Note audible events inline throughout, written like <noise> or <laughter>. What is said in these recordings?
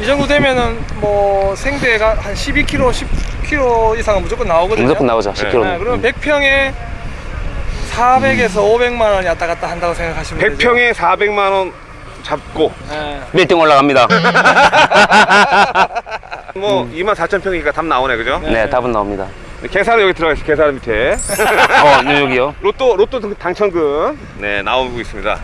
이 정도 되면은 뭐 생대가 한 12kg, 10kg 이상은 무조건 나오거든요. 무조건 나오죠. 네. 10kg 네, 그러면 100평에 400에서 500만 원이 왔다 갔다 한다고 생각하시면 되죠. 100평에 400만 원 잡고. 네. 빌딩 올라갑니다. <laughs> 뭐 2만 4천 평이니까 답 나오네 그죠? 네 답은 나옵니다. 계산은 여기 들어가 있어 계산 밑에. <laughs> 어 여기요? 로또 로또 등- 당첨금. 네 나오고 있습니다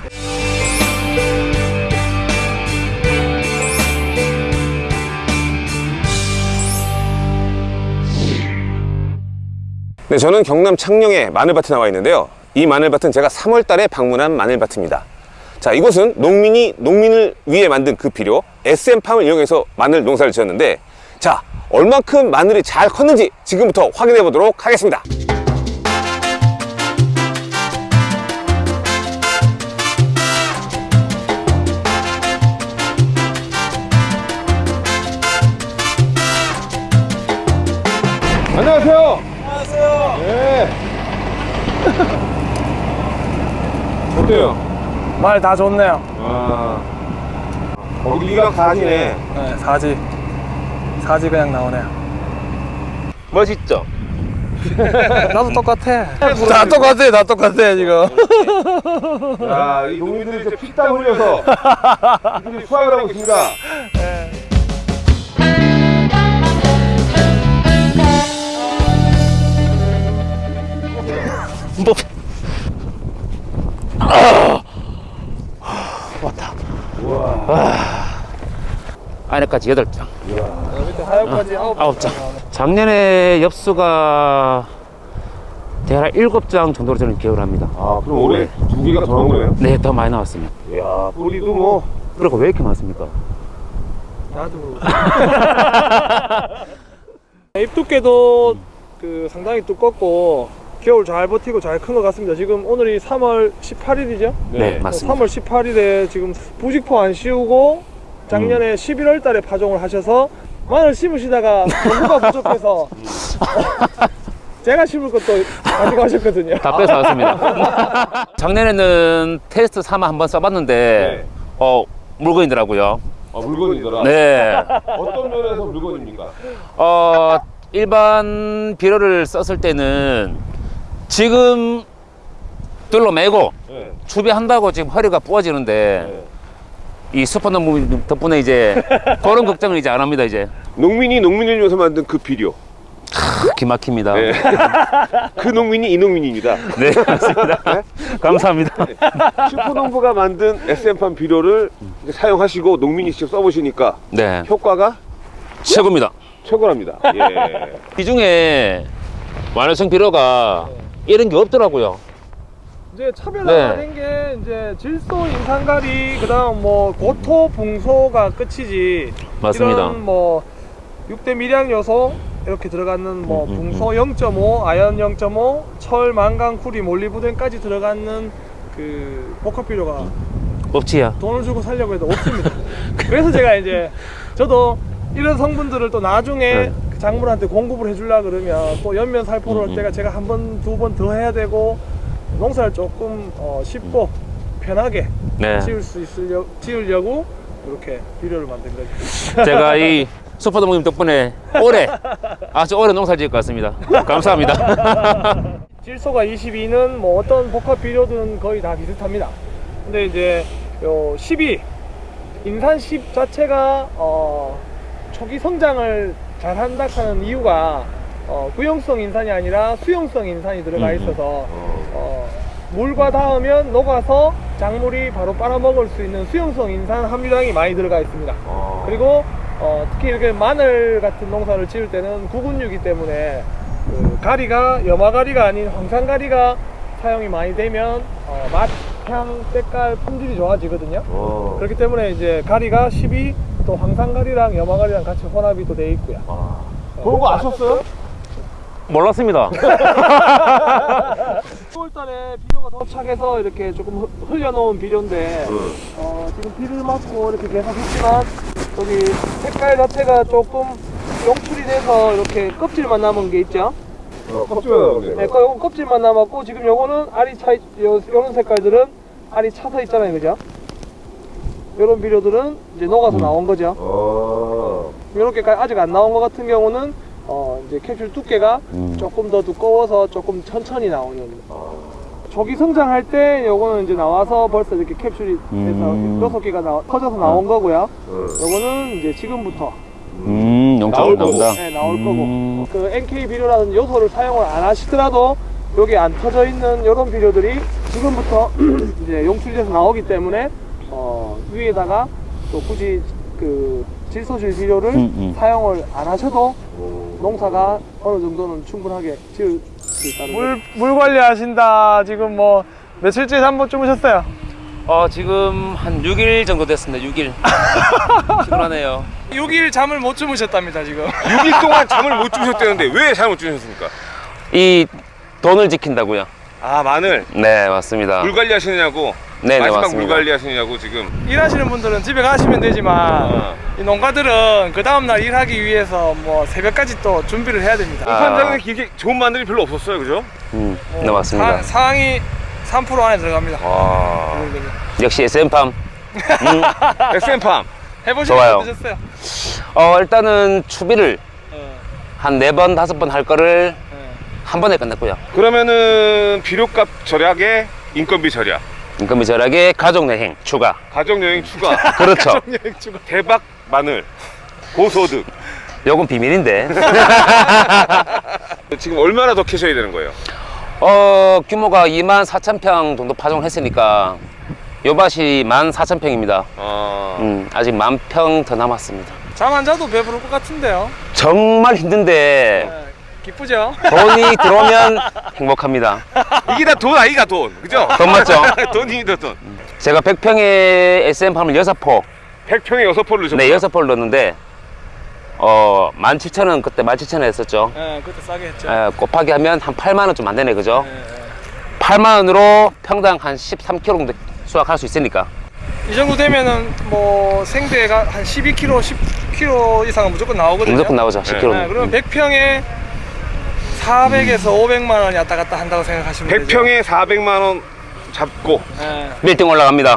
네, 저는 경남 창녕의 마늘밭에 나와 있는데요. 이 마늘밭은 제가 3월 달에 방문한 마늘밭입니다. 자, 이곳은 농민이 농민을 위해 만든 그 비료 SM팜을 이용해서 마늘 농사를 지었는데 자, 얼만큼 마늘이 잘 컸는지 지금부터 확인해 보도록 하겠습니다. 안녕하세요. 어때요? 말 다 좋네요. 아, 거기가 가지네. 네, 사지. 사지 그냥 나오네요. 멋있죠? <laughs> 나도 똑같아. 다 똑같아, 다 똑같아 지금. <laughs> 야, 이 농민들이 이제 피땀 흘려서 이들이 수확을 하고 있습니다. 뭐 안에까지 8장 밑에 하얀까지 아홉. 아홉 장 작년에 엽수가 대략 7장 정도로 저는 기억을 합니다 아, 그럼 올해 두 개가 더 나온 거예요? 네 더 많이 나왔습니다 이야, 뿌리도 뭐. 그리고 왜 이렇게 많습니까? 나도. <laughs> 잎 두께도 그 상당히 두껍고 겨울 잘 버티고 잘 큰 것 같습니다. 지금 오늘이 3월 18일이죠? 네, 맞습니다 3월 18일에 지금 부직포 안 씌우고 작년에 음. 11월 달에 파종을 하셔서 마늘 심으시다가 정보가 부족해서 <laughs> 제가 심을 것도 가지고 하셨거든요. 다 뺏어왔습니다 <laughs> 작년에는 테스트 삼아 한번 써봤는데 네. 어 물건이더라고요 아, 물건이더라. 네 어떤 면에서 물건입니까? 어, 일반 비료를 썼을 때는 지금 둘러매고 네. 추비한다고 지금 허리가 부어지는데 네. 이 슈퍼노무 덕분에 이제 <laughs> 그런 걱정을 이제 안 합니다 이제 농민이 농민을 위해서 만든 그 비료. 크, 기막힙니다 네. <laughs> 그 농민이 이 농민입니다. <laughs> 네, 맞습니다 감사합니다 슈퍼농부가 만든 SM팜 비료를 사용하시고 농민이 직접 써보시니까 네 효과가 최고입니다 최고랍니다. 예. 이 중에 완화성 비료가 이런 게 없더라고요 이제 차별화된 네. 게 이제 질소, 인산가리, 그다음 뭐 고토, 붕소가 끝이지. 맞습니다. 이런 뭐 6대 미량 요소 이렇게 들어가는 뭐 음, 음, 붕소 0.5, 아연 0.5, 철, 망간, 쿠리, 몰리브덴까지 들어가는 그 복합 비료가 없지야 돈을 주고 살려고 해도 <laughs> 없습니다. 그래서 제가 이제 저도 이런 성분들을 또 나중에 네. 그 작물한테 공급을 해주려 그러면 또 연면 살포를 음, 할 때가 제가 한 번, 두 번 더 해야 되고 농사를 조금 어, 쉽고 편하게 네. 지을 수 있으려 지으려고 이렇게 비료를 만든 거죠. 제가 이 <laughs> 슈퍼노무님 덕분에 올해 아주 오래 농사 지을 것 같습니다. 감사합니다. <laughs> 질소가 22는 뭐 어떤 복합 비료든 거의 다 비슷합니다. 근데 이제 요 12 인산 10 자체가 어 초기 성장을 잘 한다 하는 이유가 어 구용성 인산이 아니라 수용성 인산이 들어가 음, 있어서 어 물과 닿으면 녹아서 작물이 바로 빨아먹을 수 있는 수용성 인산 함유량이 많이 들어가 있습니다. 어. 그리고 어, 특히 이렇게 마늘 같은 농사를 지을 때는 구근류이기 때문에 그 가리가 염화가리가 아닌 황산가리가 사용이 많이 되면 어, 맛, 향, 색깔, 품질이 좋아지거든요. 어. 그렇기 때문에 이제 가리가 12, 또 황산가리랑 염화가리랑 같이 혼합이 또 돼 있고요. 그런 거 아셨어요? 몰랐습니다 <laughs> 10월달에 비료가 도착해서 이렇게 조금 흐- 흘려놓은 비료인데 어, 지금 비를 맞고 이렇게 계속 했지만 여기 색깔 자체가 조금 용출이 돼서 이렇게 껍질만 남은 게 있죠. 어, 껍질만 네, 거- 요거 껍질만 남았고 지금 요거는 알이 차, 요런 색깔들은 알이 차서 있잖아요, 그죠? 요런 비료들은 이제 녹아서 나온 거죠. 어. 이렇게까지 아직 안 나온 것 같은 경우는 어 이제 캡슐 두께가 음. 조금 더 두꺼워서 조금 천천히 나오는 조기 성장할 때 요거는 이제 나와서 벌써 이렇게 캡슐이 돼서 음. 여섯 개가 나, 터져서 나온 거고요. 요거는 이제 지금부터 음, 나올 거고. 나온다. 네, 나올 음. 거고 그 NK 비료라는 요소를 사용을 안 하시더라도 여기 안 터져 있는 이런 비료들이 지금부터 <clears throat> 이제 용출돼서 나오기 때문에 어, 위에다가 또 굳이 그 질소질 비료를 음, 음. 사용을 안 하셔도 농사가 어느 정도는 충분하게 지을 수 있다는 물, 물 관리하신다 지금 뭐 며칠째 잠못 주무셨어요? 어, 지금 한 6일 정도 됐습니다. 6일. <laughs> 피곤하네요. 6일 잠을 못 주무셨답니다 지금 <laughs> 6일 동안 잠을 못 주무셨다는데 왜 잠을 못 주무셨습니까? 이 돈을 지킨다고요. 아 마늘 네, 맞습니다. 물 관리 하시느냐고 네, 네, 마지막 물 맞습니다. 관리 하시느냐고 지금 일하시는 분들은 집에 가시면 되지만 어. 이 농가들은 그 다음날 일하기 위해서 뭐 새벽까지 또 준비를 해야 됩니다. 아. 판장에 이게 좋은 마늘이 별로 없었어요 그죠? 음, 네, 맞습니다. 사, 상이 3% 안에 들어갑니다. 와 역시 SM팜. 음, <laughs> SM팜 해보시면 좋아요. 어떠셨어요? 어, 일단은 추비를 어, 한네 번, 다섯 번 할 거를 어. 한 번에 끝냈고요. 그러면은 비료값 절약에 인건비 절약 인건비 절약에 가족 여행 추가. 가정여행 추가 <laughs> 그렇죠. 대박 마늘 고소득 요건 비밀인데. <laughs> 지금 얼마나 더 캐셔야 되는 거예요? 어, 규모가 2만 4천 평 정도 파종을 했으니까 요 밭이 1만 4천 평입니다. 아 음, 아직 만 평 더 남았습니다. 잠 안 자도 배부를 것 같은데요. 정말 힘든데 네, 기쁘죠? 돈이 들어오면 행복합니다. 이게 다 돈 아이가 돈 그죠? 돈 맞죠? <laughs> 돈입니다 돈 제가 100평에 SM팜을 6포, 100평에 6포를 넣으셨구나 네, 6포를 넣었는데 어, 17,000원 그때 17,000원 했었죠. 네, 그때 싸게 했죠. 에, 곱하기 하면 한 8만 원 좀 안 되네, 그죠? 네, 네. 8만 원으로 평당 한 13kg 정도 수확할 수 있으니까. 이 정도 되면은 뭐 생대가 한 12kg, 10kg 이상은 무조건 나오거든요. 무조건 나오죠, 10kg. 네, 그러면 100평에 400에서 500만 원이 왔다 갔다 한다고 생각하시면 되죠. 100평에 400만 원 잡고 네. 빌딩 올라갑니다. <laughs>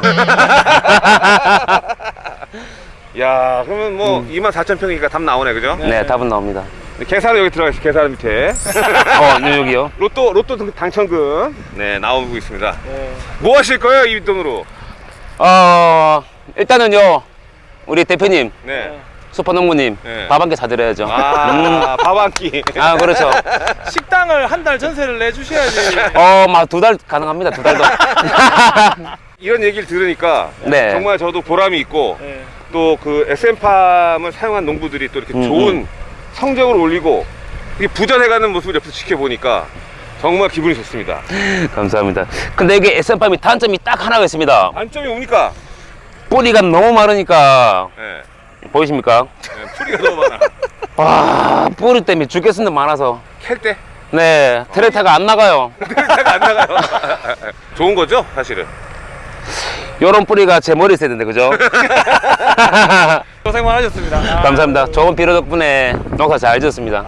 야 그러면 뭐 2만 4천 평이니까 답 나오네 그죠? 네, 답은 나옵니다. 계산은 여기 들어가 있어 계산 밑에 <laughs> 어, 여기요. 로또 로또 등- 당첨금 네 나오고 있습니다 네. 뭐 하실 거예요 이 돈으로? 어, 일단은요, 우리 대표님, 네. 슈퍼농부님, 네. 밥한개 사드려야죠. 아, 밥 한 끼. 아, 그렇죠. <laughs> 식당을 한 달 전세를 내주셔야지. 어, 막두 달 가능합니다, 두 달도. <laughs> 이런 얘기를 들으니까 네. 정말 저도 보람이 있고 네. 또그 SM팜을 사용한 농부들이 또 이렇게 음, 좋은 성적을 올리고 이게 부전해가는 모습을 옆에서 지켜보니까 정말 기분이 좋습니다. <laughs> 감사합니다. 근데 이게 SM팜이 단점이 딱 하나가 있습니다. 단점이 뭡니까? 뿌리가 너무 많으니까, 네. 보이십니까? 네, 풀이가 너무 많아. 와, 뿌리 때문에 죽겠는데 많아서. 캘 때? 네, 트랙터가 안 나가요. <laughs> 차가 안 나가요. <laughs> 좋은 거죠, 사실은. 요런 뿌리가 제 머리에 있어야 되는데, 그죠? <laughs> 고생 많으셨습니다. 아, 감사합니다. 좋은 비료 덕분에 농사 잘 지었습니다.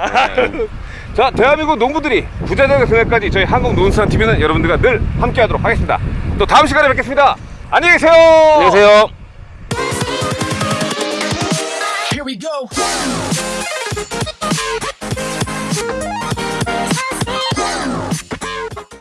자, 대한민국 농부들이 부자 되는 그날까지 저희 한국농수산TV는 여러분들과 늘 함께하도록 하겠습니다. 또 다음 시간에 뵙겠습니다. 안녕히 계세요. 안녕히 계세요. We go.